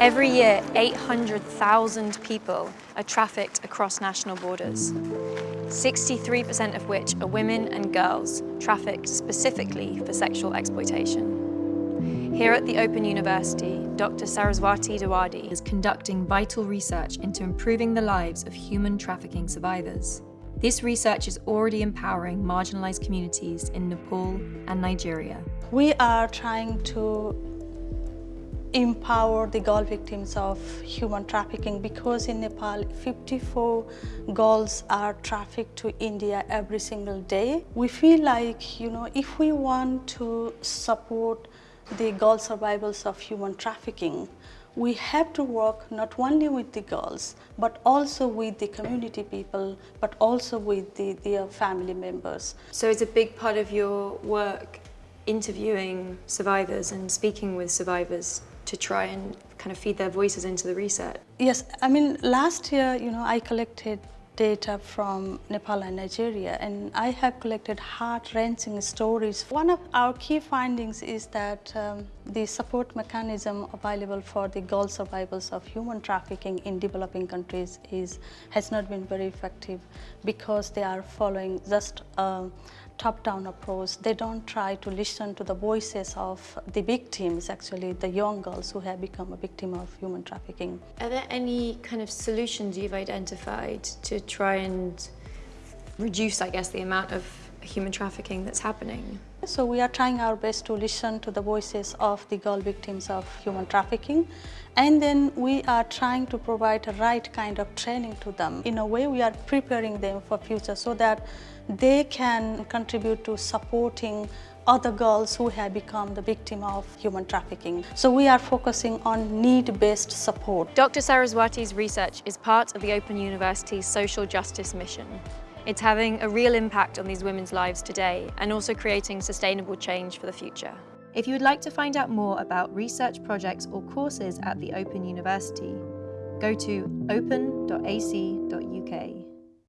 Every year, 800,000 people are trafficked across national borders, 63% of which are women and girls trafficked specifically for sexual exploitation. Here at the Open University, Dr. Saraswati Dawadi is conducting vital research into improving the lives of human trafficking survivors. This research is already empowering marginalized communities in Nepal and Nigeria. We are trying to empower the girl victims of human trafficking because in Nepal 54 girls are trafficked to India every single day. We feel like, you know, if we want to support the girl survivors of human trafficking, we have to work not only with the girls, but also with the community people, but also with the, their uh, family members. So it's a big part of your work interviewing survivors and speaking with survivors to try and kind of feed their voices into the research? Yes, I mean, last year, you know, I collected data from Nepal and Nigeria and I have collected heart-wrenching stories. One of our key findings is that um, the support mechanism available for the girl survivors of human trafficking in developing countries is has not been very effective because they are following just um, top-down approach. They don't try to listen to the voices of the victims, actually, the young girls who have become a victim of human trafficking. Are there any kind of solutions you've identified to try and reduce, I guess, the amount of human trafficking that's happening? So we are trying our best to listen to the voices of the girl victims of human trafficking and then we are trying to provide the right kind of training to them. In a way we are preparing them for future so that they can contribute to supporting other girls who have become the victim of human trafficking. So we are focusing on need-based support. Dr. Saraswati's research is part of the Open University's social justice mission. It's having a real impact on these women's lives today and also creating sustainable change for the future. If you would like to find out more about research projects or courses at the Open University, go to open.ac.uk.